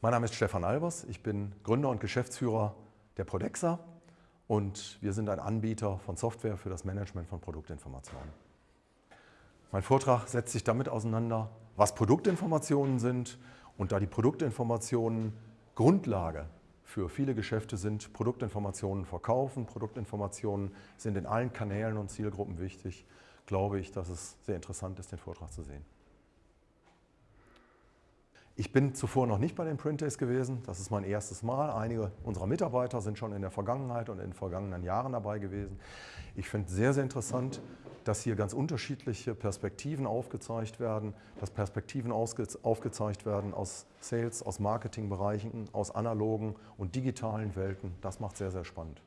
Mein Name ist Stefan Albers, ich bin Gründer und Geschäftsführer der Prodexa und wir sind ein Anbieter von Software für das Management von Produktinformationen. Mein Vortrag setzt sich damit auseinander, was Produktinformationen sind und da die Produktinformationen Grundlage für viele Geschäfte sind, Produktinformationen verkaufen, Produktinformationen sind in allen Kanälen und Zielgruppen wichtig, glaube ich, dass es sehr interessant ist, den Vortrag zu sehen. Ich bin zuvor noch nicht bei den Print Days gewesen. Das ist mein erstes Mal. Einige unserer Mitarbeiter sind schon in der Vergangenheit und in den vergangenen Jahren dabei gewesen. Ich finde es sehr, sehr interessant, dass hier ganz unterschiedliche Perspektiven aufgezeigt werden, dass Perspektiven aufgezeigt werden aus Sales, aus Marketingbereichen, aus analogen und digitalen Welten. Das macht sehr, sehr spannend.